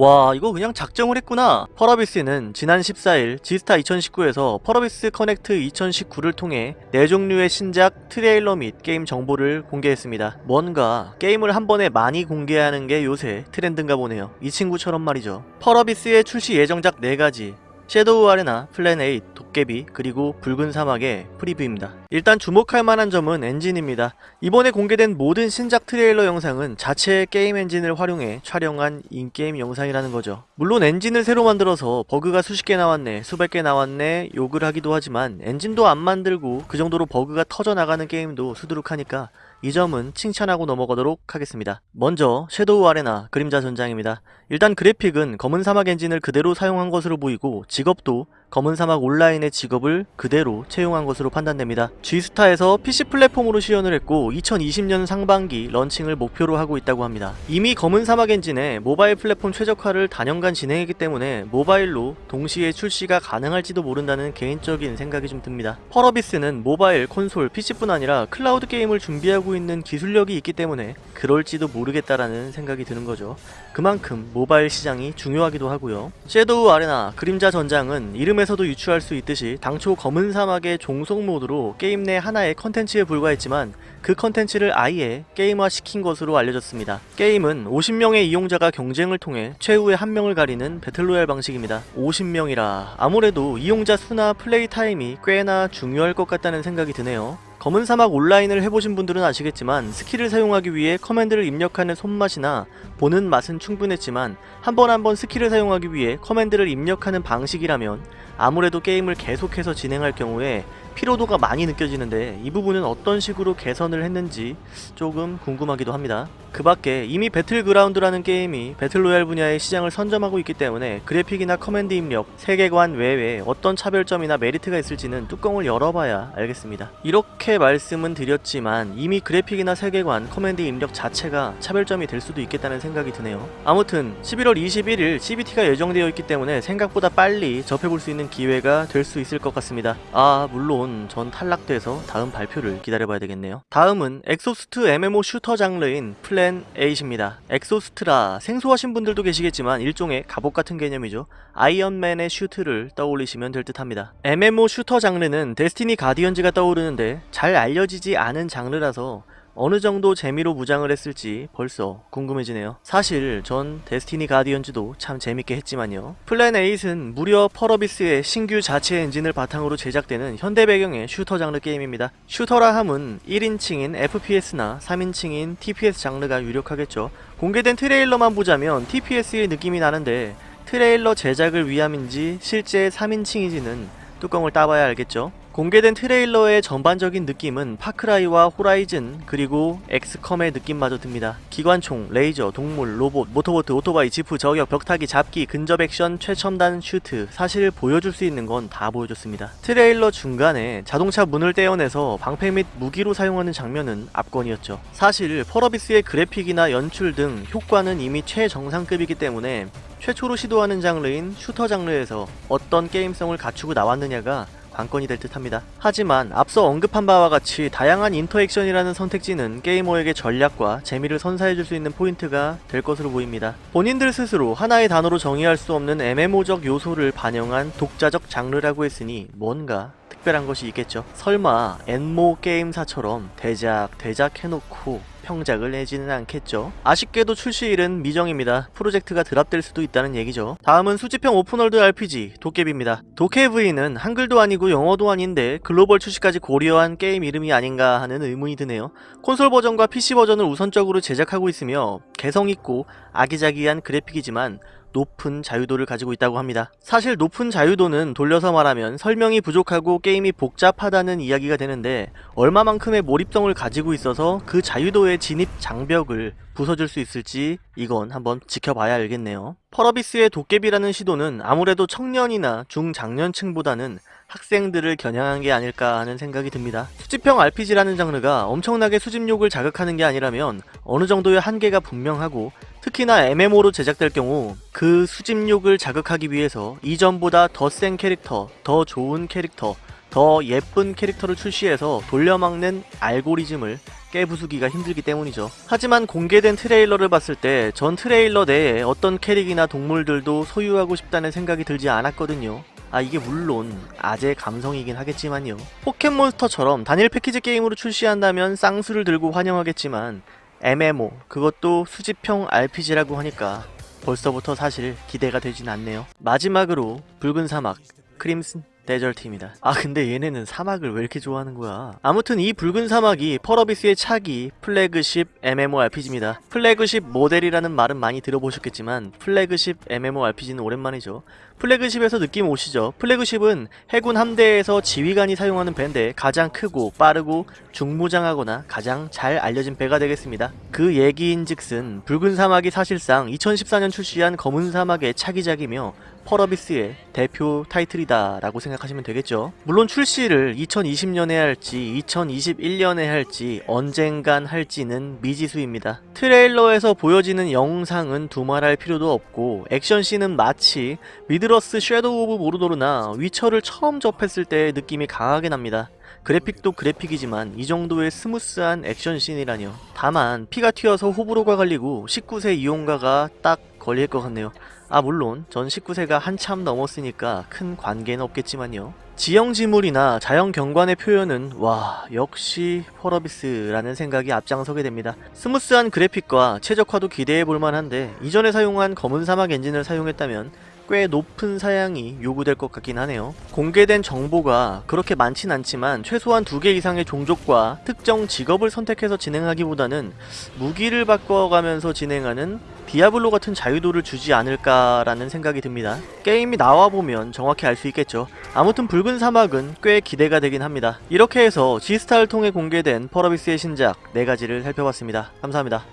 와 이거 그냥 작정을 했구나. 펄어비스는 지난 14일 지스타 2019에서 펄어비스 커넥트 2019를 통해 네 종류의 신작 트레일러 및 게임 정보를 공개했습니다. 뭔가 게임을 한 번에 많이 공개하는 게 요새 트렌드인가 보네요. 이 친구처럼 말이죠. 펄어비스의 출시 예정작 4가지 섀도우 아레나, 플랜 8, 도깨비, 그리고 붉은 사막의 preview입니다. 일단 주목할 만한 점은 엔진입니다. 이번에 공개된 모든 신작 트레일러 영상은 자체의 게임 엔진을 활용해 촬영한 in-game 영상이라는 거죠. 물론 엔진을 새로 만들어서 버그가 수십 개 나왔네, 수백 개 나왔네 욕을 하기도 하지만 엔진도 안 만들고 그 정도로 버그가 터져나가는 게임도 수두룩하니까 이 점은 칭찬하고 넘어가도록 하겠습니다. 먼저 섀도우 아레나 그림자 전장입니다. 일단 그래픽은 검은 사막 엔진을 그대로 사용한 것으로 보이고 직업도 검은 사막 온라인의 직업을 그대로 채용한 것으로 판단됩니다. 지스타에서 PC 플랫폼으로 시연을 했고 2020년 상반기 런칭을 목표로 하고 있다고 합니다. 이미 검은 사막 엔진의 모바일 플랫폼 최적화를 다년간 진행했기 때문에 모바일로 동시에 출시가 가능할지도 모른다는 개인적인 생각이 좀 듭니다. 펄어비스는 모바일, 콘솔, PC뿐 아니라 클라우드 게임을 준비하 고 있는 기술력이 있기 때문에 그럴지도 모르겠다라는 생각이 드는 거죠. 그만큼 모바일 시장이 중요하기도 하고요. 섀도우 아레나 그림자 전장은 이름에서도 유추할 수 있듯이 당초 검은 사막의 종속 모드로 게임 내 하나의 컨텐츠에 불과했지만 그 컨텐츠를 아예 게임화 시킨 것으로 알려졌습니다. 게임은 50명의 이용자가 경쟁을 통해 최후의 한 명을 가리는 battle royale 방식입니다. 50명이라 아무래도 이용자 수나 play time이 꽤나 중요할 것 같다는 생각이 드네요. 검은 사막 온라인을 해보신 분들은 아시겠지만 스킬을 사용하기 위해 command를 입력하는 손맛이나 보는 맛은 충분했지만 한 번 한 번 스킬을 사용하기 위해 command를 입력하는 방식이라면 아무래도 게임을 계속해서 진행할 경우에 피로도가 많이 느껴지는데 이 부분은 어떤 식으로 개선을 했는지 조금 궁금하기도 합니다. 그 밖에 이미 배틀그라운드라는 게임이 battle royale 분야의 시장을 선점하고 있기 때문에 그래픽이나 command 입력, 세계관 외에 어떤 차별점이나 메리트가 있을지는 뚜껑을 열어봐야 알겠습니다. 이렇게 말씀은 드렸지만 이미 그래픽이나 세계관, command 입력 자체가 차별점이 될 수도 있겠다는 생각이 드네요. 아무튼 11월 21일 CBT가 예정되어 있기 때문에 생각보다 빨리 접해볼 수 있는 기회가 될 수 있을 것 같습니다. 아 물론 전 탈락돼서 다음 발표를 기다려봐야 되겠네요. 다음은 exosuit MMO shooter 장르인 플랜 8입니다. exosuit라 생소하신 분들도 계시겠지만 일종의 갑옷 같은 개념이죠. 아이언맨의 슈트를 떠올리시면 될 듯합니다. MMO shooter 장르는 데스티니 가디언즈가 떠오르는데 잘 알려지지 않은 장르라서 어느 정도 재미로 무장을 했을지 벌써 궁금해지네요. 사실 전 데스티니 가디언즈도 참 재밌게 했지만요. 플랜 8은 무려 펄어비스의 신규 자체 엔진을 바탕으로 제작되는 현대 배경의 슈터 장르 게임입니다. shooter라 함은 1인칭인 FPS나 3인칭인 TPS 장르가 유력하겠죠. 공개된 트레일러만 보자면 TPS의 느낌이 나는데 트레일러 제작을 위함인지 실제 3인칭인지는 뚜껑을 따봐야 알겠죠. 공개된 트레일러의 전반적인 느낌은 파크라이와 호라이즌 그리고 엑스컴의 느낌마저 듭니다. 기관총, 레이저, 동물, 로봇, 모터보트, 오토바이, 지프, 저격, 벽타기, 잡기, 근접 액션, 최첨단 슈트 사실 보여줄 수 있는 건 다 보여줬습니다. 트레일러 중간에 자동차 문을 떼어내서 방패 및 무기로 사용하는 장면은 압권이었죠. 사실 펄어비스의 그래픽이나 연출 등 효과는 이미 최정상급이기 때문에 최초로 시도하는 장르인 슈터 장르에서 어떤 게임성을 갖추고 나왔느냐가 관건이 될 듯합니다. 하지만 앞서 언급한 바와 같이 다양한 interaction이라는 선택지는 게이머에게 전략과 재미를 선사해줄 수 있는 포인트가 될 것으로 보입니다. 본인들 스스로 하나의 단어로 정의할 수 없는 MMO적 요소를 반영한 독자적 장르라고 했으니 뭔가 특별한 것이 있겠죠. 설마 N모 게임사처럼 대작 대작 해놓고 평작을 내지는 않겠죠. 아쉽게도 출시일은 미정입니다. 프로젝트가 drop될 수도 있다는 얘기죠. 다음은 수집형 open world RPG 도깨비입니다. 도깨비는 한글도 아니고 영어도 아닌데 글로벌 출시까지 고려한 게임 이름이 아닌가 하는 의문이 드네요. 콘솔 버전과 PC 버전을 우선적으로 제작하고 있으며 개성있고 아기자기한 그래픽이지만 높은 자유도를 가지고 있다고 합니다. 사실 높은 자유도는 돌려서 말하면 설명이 부족하고 게임이 복잡하다는 이야기가 되는데 얼마만큼의 몰입성을 가지고 있어서 그 자유도의 진입 장벽을 부숴줄 수 있을지 이건 한번 지켜봐야 알겠네요. 펄어비스의 도깨비라는 시도는 아무래도 청년이나 중장년층보다는 학생들을 겨냥한 게 아닐까 하는 생각이 듭니다. 수집형 RPG라는 장르가 엄청나게 수집욕을 자극하는 게 아니라면 어느 정도의 한계가 분명하고 특히나 MMO로 제작될 경우 그 수집욕을 자극하기 위해서 이전보다 더 센 캐릭터, 더 좋은 캐릭터, 더 예쁜 캐릭터를 출시해서 돌려막는 알고리즘을 깨부수기가 힘들기 때문이죠. 하지만 공개된 트레일러를 봤을 때 전 트레일러 내에 어떤 캐릭이나 동물들도 소유하고 싶다는 생각이 들지 않았거든요. 아 이게 물론 아재 감성이긴 하겠지만요. 포켓몬스터처럼 단일 패키지 게임으로 출시한다면 쌍수를 들고 환영하겠지만 MMO 그것도 수집형 RPG라고 하니까 벌써부터 사실 기대가 되진 않네요. 마지막으로 붉은 사막 Crimson Desert입니다. 아 근데 얘네는 사막을 왜 이렇게 좋아하는 거야? 아무튼 이 붉은 사막이 펄어비스의 차기 flagship MMORPG입니다. flagship 모델이라는 말은 많이 들어보셨겠지만 flagship MMORPG는 오랜만이죠. 플래그십에서 느낌 오시죠? 플래그십은 해군 함대에서 지휘관이 사용하는 배인데 가장 크고 빠르고 중무장하거나 가장 잘 알려진 배가 되겠습니다. 그 얘기인즉슨 붉은 사막이 사실상 2014년 출시한 검은 사막의 차기작이며 펄어비스의 대표 타이틀이다 라고 생각하시면 되겠죠. 물론 출시를 2020년에 할지 2021년에 할지 언젠간 할지는 미지수입니다. 트레일러에서 보여지는 영상은 두말할 필요도 없고 액션씬은 마치 Middle-earth Shadow of Mordor나 위쳐를 처음 접했을 때의 느낌이 강하게 납니다. 그래픽도 그래픽이지만 이 정도의 smooth한 액션씬이라뇨. 다만 피가 튀어서 호불호가 갈리고 19세 이용가가 딱 걸릴 것 같네요. 아 물론 전 19세가 한참 넘었으니까 큰 관계는 없겠지만요. 지형 지물이나 자연 경관의 표현은 와 역시 펄어비스라는 생각이 앞장서게 됩니다. smooth한 그래픽과 최적화도 기대해 볼 만한데 이전에 사용한 검은 사막 엔진을 사용했다면 꽤 높은 사양이 요구될 것 같긴 하네요. 공개된 정보가 그렇게 많진 않지만 최소한 두 개 이상의 종족과 특정 직업을 선택해서 진행하기보다는 무기를 바꿔가면서 진행하는 디아블로 같은 자유도를 주지 않을까라는 생각이 듭니다. 게임이 나와보면 정확히 알 수 있겠죠. 아무튼 붉은 사막은 꽤 기대가 되긴 합니다. 이렇게 해서 지스타를 통해 공개된 펄어비스의 신작 4가지를 살펴봤습니다. 감사합니다.